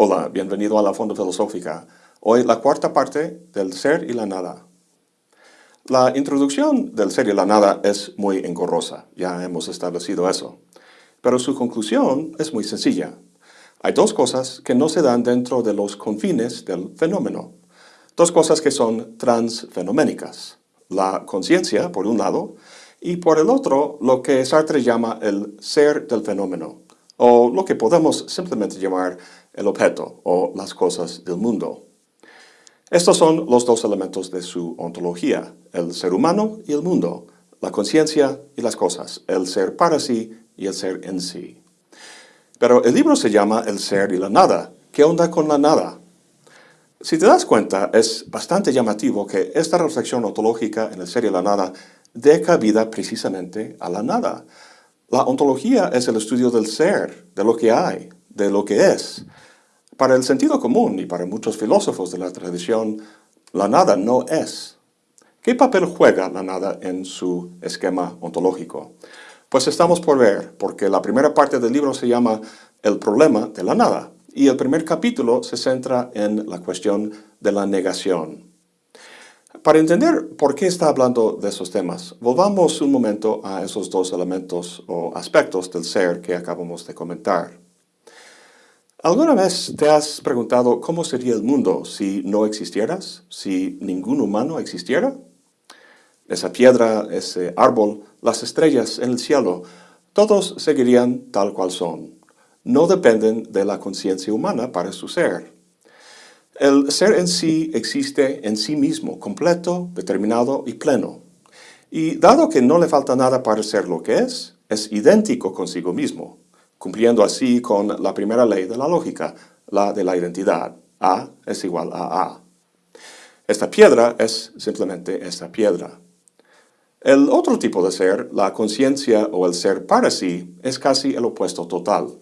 Hola, bienvenido a la Fonda Filosófica. Hoy la cuarta parte del ser y la nada. La introducción del ser y la nada es muy engorrosa, ya hemos establecido eso. Pero su conclusión es muy sencilla. Hay dos cosas que no se dan dentro de los confines del fenómeno. Dos cosas que son transfenoménicas. La conciencia, por un lado, y por el otro, lo que Sartre llama el ser del fenómeno, o lo que podemos simplemente llamar el objeto o las cosas del mundo. Estos son los dos elementos de su ontología, el ser humano y el mundo, la conciencia y las cosas, el ser para sí y el ser en sí. Pero el libro se llama El ser y la nada. ¿Qué onda con la nada? Si te das cuenta, es bastante llamativo que esta reflexión ontológica en el ser y la nada dé cabida precisamente a la nada. La ontología es el estudio del ser, de lo que hay, de lo que es. Para el sentido común y para muchos filósofos de la tradición, la nada no es. ¿Qué papel juega la nada en su esquema ontológico? Pues estamos por ver, porque la primera parte del libro se llama El problema de la nada, y el primer capítulo se centra en la cuestión de la negación. Para entender por qué está hablando de esos temas, volvamos un momento a esos dos elementos o aspectos del ser que acabamos de comentar. ¿Alguna vez te has preguntado cómo sería el mundo si no existieras, si ningún humano existiera? Esa piedra, ese árbol, las estrellas en el cielo, todos seguirían tal cual son. No dependen de la conciencia humana para su ser. El ser en sí existe en sí mismo, completo, determinado y pleno. Y dado que no le falta nada para ser lo que es, es idéntico consigo mismo, cumpliendo así con la primera ley de la lógica, la de la identidad. A es igual a A. Esta piedra es simplemente esta piedra. El otro tipo de ser, la conciencia o el ser para sí, es casi el opuesto total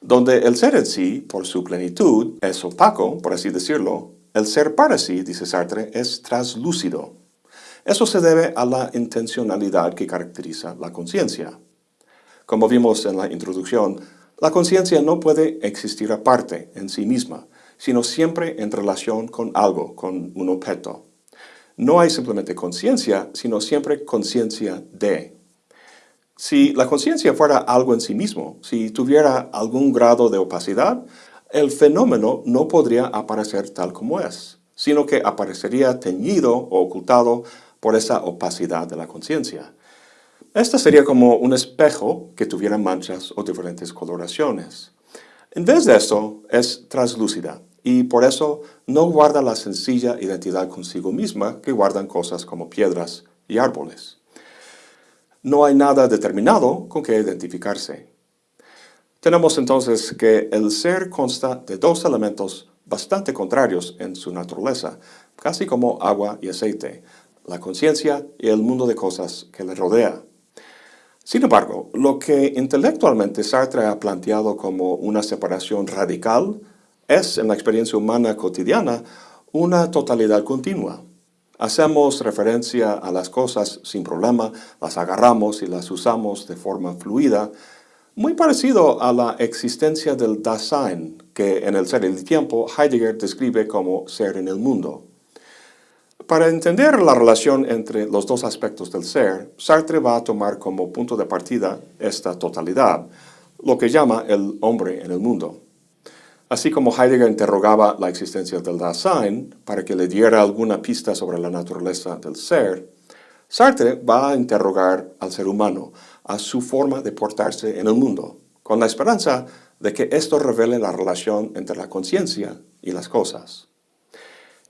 donde el ser en sí, por su plenitud, es opaco, por así decirlo, el ser para sí, dice Sartre, es translúcido. Eso se debe a la intencionalidad que caracteriza la conciencia. Como vimos en la introducción, la conciencia no puede existir aparte, en sí misma, sino siempre en relación con algo, con un objeto. No hay simplemente conciencia, sino siempre conciencia de. Si la conciencia fuera algo en sí mismo, si tuviera algún grado de opacidad, el fenómeno no podría aparecer tal como es, sino que aparecería teñido o ocultado por esa opacidad de la conciencia. Esta sería como un espejo que tuviera manchas o diferentes coloraciones. En vez de eso, es translúcida y por eso no guarda la sencilla identidad consigo misma que guardan cosas como piedras y árboles no hay nada determinado con que identificarse. Tenemos entonces que el ser consta de dos elementos bastante contrarios en su naturaleza, casi como agua y aceite, la conciencia y el mundo de cosas que le rodea. Sin embargo, lo que intelectualmente Sartre ha planteado como una separación radical es, en la experiencia humana cotidiana, una totalidad continua. Hacemos referencia a las cosas sin problema, las agarramos y las usamos de forma fluida, muy parecido a la existencia del Dasein, que en el ser y el tiempo Heidegger describe como ser en el mundo. Para entender la relación entre los dos aspectos del ser, Sartre va a tomar como punto de partida esta totalidad, lo que llama el hombre en el mundo. Así como Heidegger interrogaba la existencia del Dasein para que le diera alguna pista sobre la naturaleza del ser, Sartre va a interrogar al ser humano, a su forma de portarse en el mundo, con la esperanza de que esto revele la relación entre la conciencia y las cosas.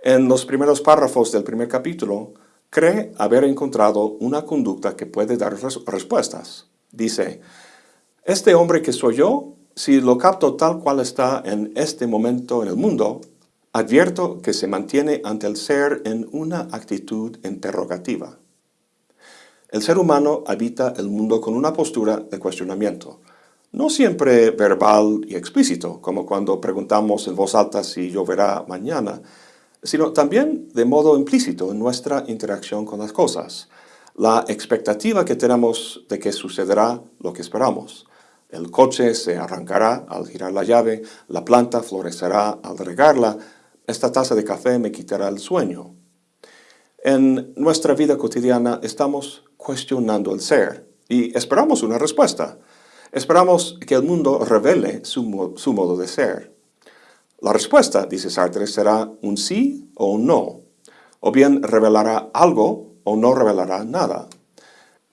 En los primeros párrafos del primer capítulo, cree haber encontrado una conducta que puede dar respuestas. Dice, este hombre que soy yo si lo capto tal cual está en este momento en el mundo, advierto que se mantiene ante el ser en una actitud interrogativa. El ser humano habita el mundo con una postura de cuestionamiento, no siempre verbal y explícito, como cuando preguntamos en voz alta si lloverá mañana, sino también de modo implícito en nuestra interacción con las cosas, la expectativa que tenemos de que sucederá lo que esperamos, El coche se arrancará al girar la llave, la planta florecerá al regarla, esta taza de café me quitará el sueño. En nuestra vida cotidiana estamos cuestionando el ser y esperamos una respuesta. Esperamos que el mundo revele su, su modo de ser. La respuesta, dice Sartre, será un sí o un no, o bien revelará algo o no revelará nada.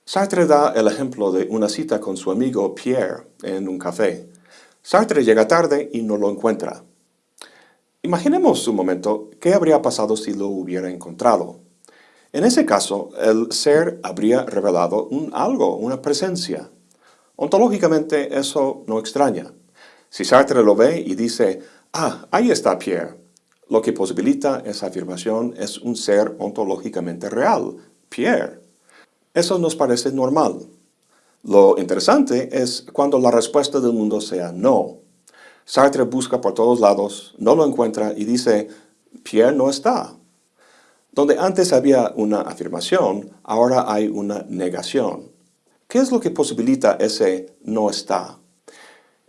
Sartre da el ejemplo de una cita con su amigo Pierre en un café. Sartre llega tarde y no lo encuentra. Imaginemos un momento qué habría pasado si lo hubiera encontrado. En ese caso, el ser habría revelado un algo, una presencia. Ontológicamente eso no extraña. Si Sartre lo ve y dice, ah, ahí está Pierre, lo que posibilita esa afirmación es un ser ontológicamente real, Pierre. Eso nos parece normal. Lo interesante es cuando la respuesta del mundo sea no. Sartre busca por todos lados, no lo encuentra y dice, Pierre no está. Donde antes había una afirmación, ahora hay una negación. ¿Qué es lo que posibilita ese no está?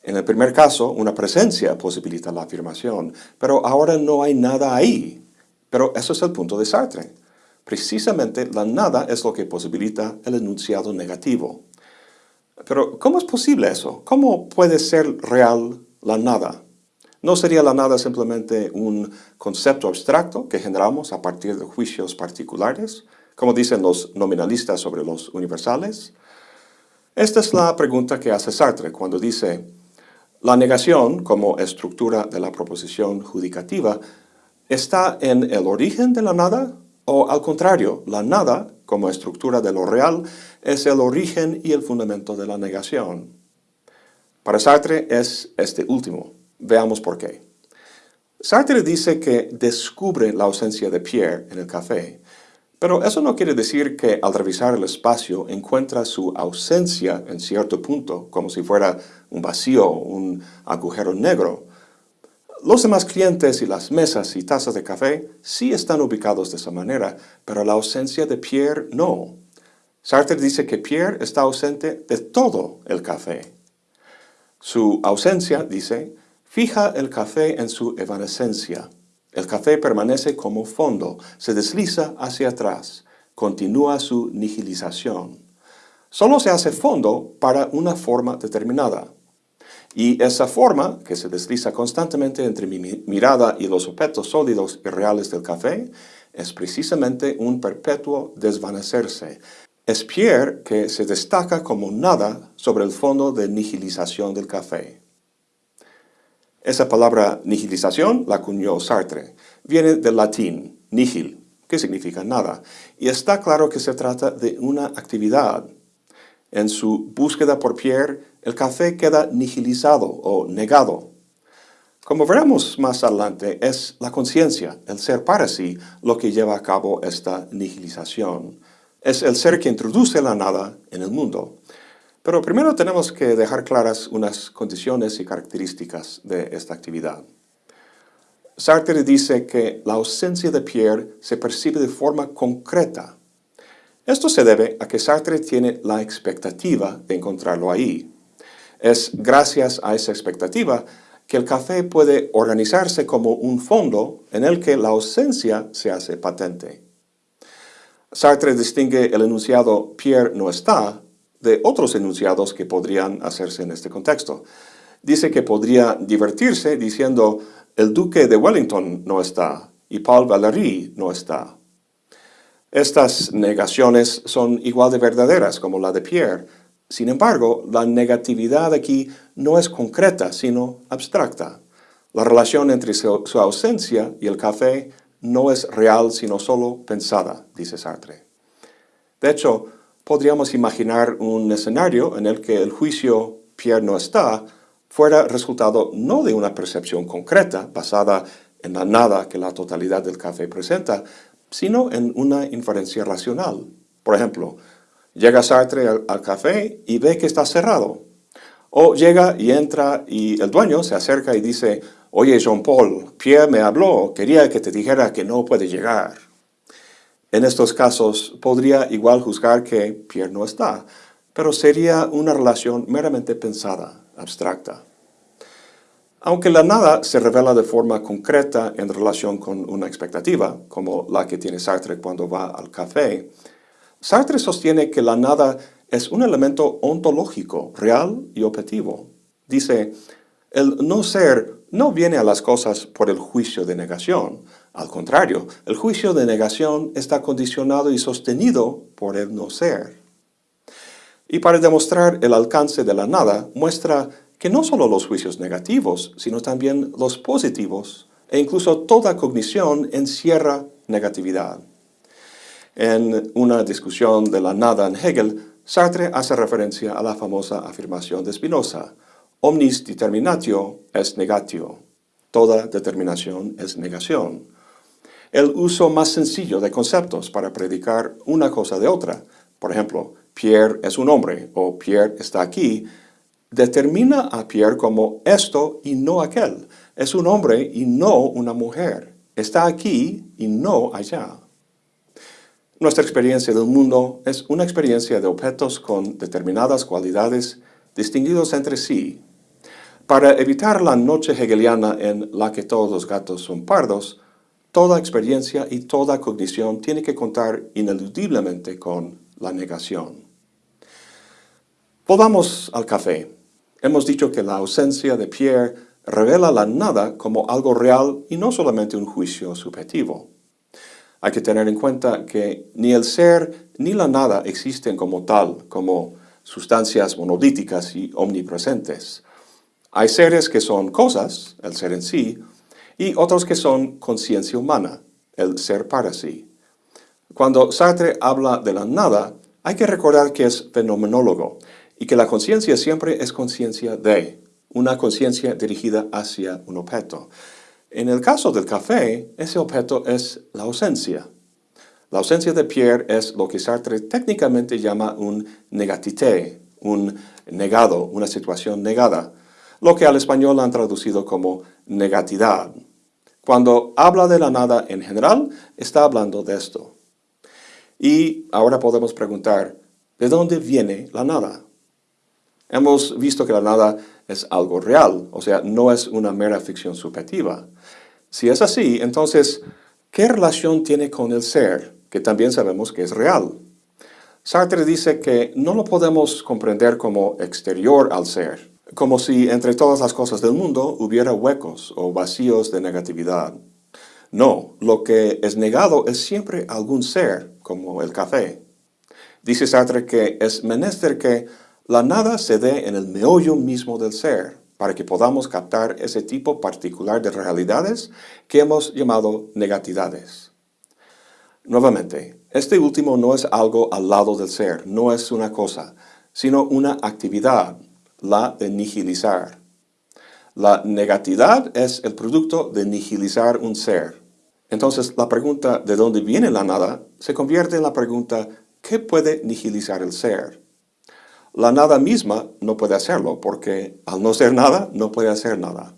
En el primer caso, una presencia posibilita la afirmación, pero ahora no hay nada ahí. Pero eso es el punto de Sartre. Precisamente la nada es lo que posibilita el enunciado negativo. Pero, ¿cómo es posible eso? ¿Cómo puede ser real la nada? ¿No sería la nada simplemente un concepto abstracto que generamos a partir de juicios particulares, como dicen los nominalistas sobre los universales? Esta es la pregunta que hace Sartre cuando dice, la negación como estructura de la proposición judicativa está en el origen de la nada o al contrario, la nada, como estructura de lo real, es el origen y el fundamento de la negación. Para Sartre es este último. Veamos por qué. Sartre dice que descubre la ausencia de Pierre en el café, pero eso no quiere decir que al revisar el espacio encuentra su ausencia en cierto punto, como si fuera un vacío, un agujero negro. Los demás clientes y las mesas y tazas de café sí están ubicados de esa manera, pero la ausencia de Pierre no. Sartre dice que Pierre está ausente de todo el café. Su ausencia, dice, fija el café en su evanescencia. El café permanece como fondo, se desliza hacia atrás, continúa su nihilización. Solo se hace fondo para una forma determinada. Y esa forma, que se desliza constantemente entre mi mirada y los objetos sólidos y reales del café, es precisamente un perpetuo desvanecerse. Es Pierre que se destaca como nada sobre el fondo de nihilización del café. Esa palabra nihilización la acuñó Sartre. Viene del latín nihil, que significa nada, y está claro que se trata de una actividad. En su búsqueda por Pierre, el café queda nihilizado o negado. Como veremos más adelante, es la conciencia, el ser para sí, lo que lleva a cabo esta nihilización. Es el ser que introduce la nada en el mundo. Pero primero tenemos que dejar claras unas condiciones y características de esta actividad. Sartre dice que la ausencia de Pierre se percibe de forma concreta. Esto se debe a que Sartre tiene la expectativa de encontrarlo ahí, es gracias a esa expectativa que el café puede organizarse como un fondo en el que la ausencia se hace patente. Sartre distingue el enunciado Pierre no está de otros enunciados que podrían hacerse en este contexto. Dice que podría divertirse diciendo el duque de Wellington no está y Paul Valéry no está. Estas negaciones son igual de verdaderas como la de Pierre, sin embargo, la negatividad aquí no es concreta, sino abstracta. La relación entre su, ausencia y el café no es real, sino solo pensada, dice Sartre. De hecho, podríamos imaginar un escenario en el que el juicio Pierre no está fuera resultado no de una percepción concreta basada en la nada que la totalidad del café presenta, sino en una inferencia racional. Por ejemplo, Llega Sartre al, café y ve que está cerrado. O llega y entra y el dueño se acerca y dice, oye Jean-Paul, Pierre me habló, quería que te dijera que no puede llegar. En estos casos podría igual juzgar que Pierre no está, pero sería una relación meramente pensada, abstracta. Aunque la nada se revela de forma concreta en relación con una expectativa, como la que tiene Sartre cuando va al café, Sartre sostiene que la nada es un elemento ontológico, real y objetivo. Dice, el no ser no viene a las cosas por el juicio de negación. Al contrario, el juicio de negación está condicionado y sostenido por el no ser. Y para demostrar el alcance de la nada, muestra que no solo los juicios negativos, sino también los positivos, e incluso toda cognición encierra negatividad. En una discusión de la nada en Hegel, Sartre hace referencia a la famosa afirmación de Spinoza, omnis determinatio es negatio, toda determinación es negación. El uso más sencillo de conceptos para predicar una cosa de otra, por ejemplo, Pierre es un hombre o Pierre está aquí, determina a Pierre como esto y no aquel. Es un hombre y no una mujer. Está aquí y no allá. Nuestra experiencia del mundo es una experiencia de objetos con determinadas cualidades distinguidos entre sí. Para evitar la noche hegeliana en la que todos los gatos son pardos, toda experiencia y toda cognición tiene que contar ineludiblemente con la negación. Volvamos al café. Hemos dicho que la ausencia de Pierre revela la nada como algo real y no solamente un juicio subjetivo. Hay que tener en cuenta que ni el ser ni la nada existen como tal, como sustancias monolíticas y omnipresentes. Hay seres que son cosas, el ser en sí, y otros que son conciencia humana, el ser para sí. Cuando Sartre habla de la nada, hay que recordar que es fenomenólogo y que la conciencia siempre es conciencia de, una conciencia dirigida hacia un objeto. En el caso del café, ese objeto es la ausencia. La ausencia de Pierre es lo que Sartre técnicamente llama un negatité, un negado, una situación negada, lo que al español han traducido como negatidad. Cuando habla de la nada en general, está hablando de esto. Y ahora podemos preguntar, ¿de dónde viene la nada? Hemos visto que la nada es algo real, o sea, no es una mera ficción subjetiva. Si es así, entonces, ¿qué relación tiene con el ser, que también sabemos que es real? Sartre dice que no lo podemos comprender como exterior al ser, como si entre todas las cosas del mundo hubiera huecos o vacíos de negatividad. No, lo que es negado es siempre algún ser, como el café. Dice Sartre que es menester que la nada se dé en el meollo mismo del ser, para que podamos captar ese tipo particular de realidades que hemos llamado negatividades. Nuevamente, este último no es algo al lado del ser, no es una cosa, sino una actividad, la de nihilizar. La negatividad es el producto de nihilizar un ser. Entonces, la pregunta ¿de dónde viene la nada? se convierte en la pregunta ¿qué puede nihilizar el ser? La nada misma no puede hacerlo, porque al no ser nada, no puede hacer nada.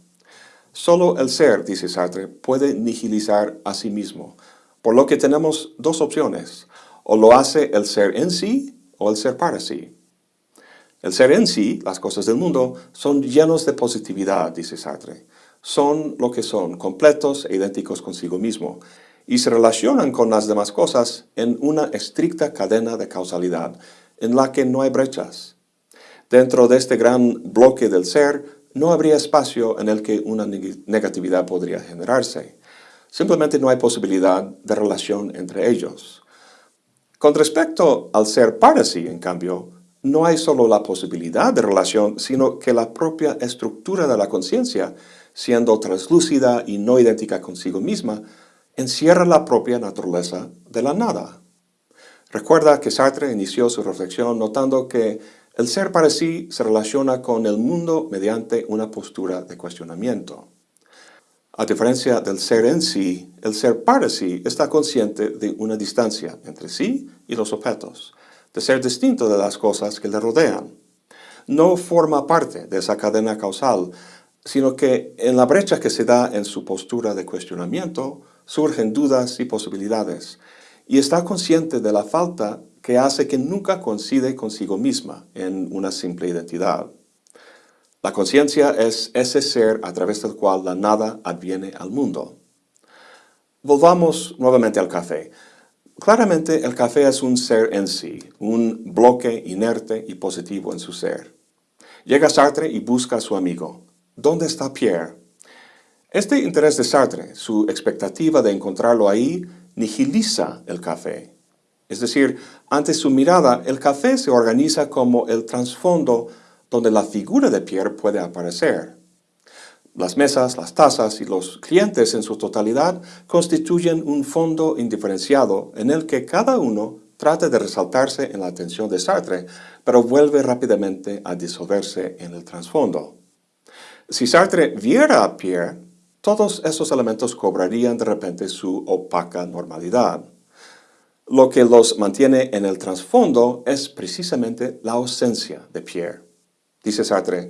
Solo el ser, dice Sartre, puede nihilizar a sí mismo, por lo que tenemos dos opciones. O lo hace el ser en sí, o el ser para sí. El ser en sí, las cosas del mundo, son llenos de positividad, dice Sartre. Son lo que son, completos e idénticos consigo mismo, y se relacionan con las demás cosas en una estricta cadena de causalidad, en la que no hay brechas. Dentro de este gran bloque del ser, no habría espacio en el que una negatividad podría generarse. Simplemente no hay posibilidad de relación entre ellos. Con respecto al ser para sí, en cambio, no hay solo la posibilidad de relación, sino que la propia estructura de la conciencia, siendo translúcida y no idéntica consigo misma, encierra la propia naturaleza de la nada. Recuerda que Sartre inició su reflexión notando que el ser para sí se relaciona con el mundo mediante una postura de cuestionamiento. A diferencia del ser en sí, el ser para sí está consciente de una distancia entre sí y los objetos, de ser distinto de las cosas que le rodean. No forma parte de esa cadena causal, sino que en la brecha que se da en su postura de cuestionamiento surgen dudas y posibilidades, y está consciente de la falta que hace que nunca coincide consigo misma en una simple identidad. La conciencia es ese ser a través del cual la nada adviene al mundo. Volvamos nuevamente al café. Claramente el café es un ser en sí, un bloque inerte y positivo en su ser. Llega Sartre y busca a su amigo. ¿Dónde está Pierre? Este interés de Sartre, su expectativa de encontrarlo ahí, nihiliza el café. Es decir, ante su mirada, el café se organiza como el trasfondo donde la figura de Pierre puede aparecer. Las mesas, las tazas y los clientes en su totalidad constituyen un fondo indiferenciado en el que cada uno trata de resaltarse en la atención de Sartre, pero vuelve rápidamente a disolverse en el trasfondo. Si Sartre viera a Pierre, todos esos elementos cobrarían de repente su opaca normalidad. Lo que los mantiene en el trasfondo es precisamente la ausencia de Pierre. Dice Sartre,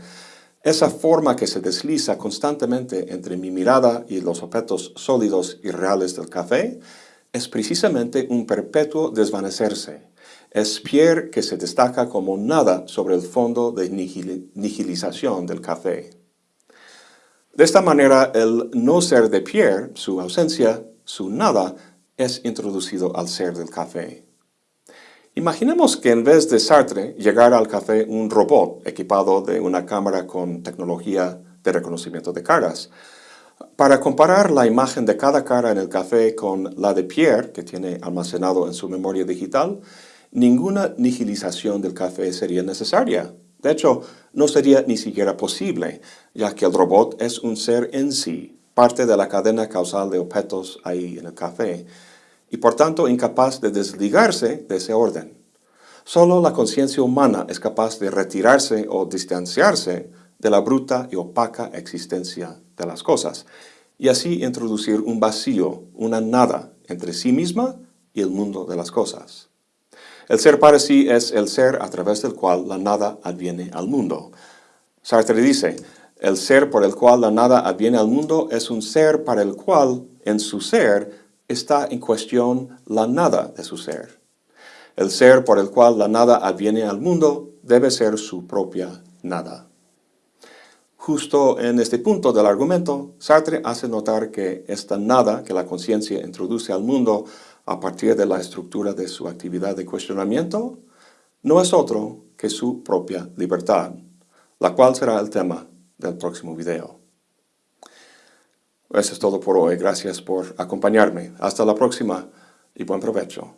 esa forma que se desliza constantemente entre mi mirada y los objetos sólidos y reales del café es precisamente un perpetuo desvanecerse. Es Pierre que se destaca como nada sobre el fondo de nihilización del café. De esta manera, el no ser de Pierre, su ausencia, su nada, es introducido al ser del café. Imaginemos que en vez de Sartre llegara al café un robot equipado de una cámara con tecnología de reconocimiento de caras. Para comparar la imagen de cada cara en el café con la de Pierre, que tiene almacenado en su memoria digital, ninguna nihilización del café sería necesaria. De hecho, no sería ni siquiera posible, ya que el robot es un ser en sí, parte de la cadena causal de objetos ahí en el café, y por tanto incapaz de desligarse de ese orden. Solo la conciencia humana es capaz de retirarse o distanciarse de la bruta y opaca existencia de las cosas, y así introducir un vacío, una nada, entre sí misma y el mundo de las cosas. El ser para sí es el ser a través del cual la nada adviene al mundo. Sartre dice, el ser por el cual la nada adviene al mundo es un ser para el cual, en su ser, está en cuestión la nada de su ser. El ser por el cual la nada adviene al mundo debe ser su propia nada. Justo en este punto del argumento, Sartre hace notar que esta nada que la conciencia introduce al mundo a partir de la estructura de su actividad de cuestionamiento, no es otro que su propia libertad, la cual será el tema del próximo video. Eso es todo por hoy. Gracias por acompañarme. Hasta la próxima y buen provecho.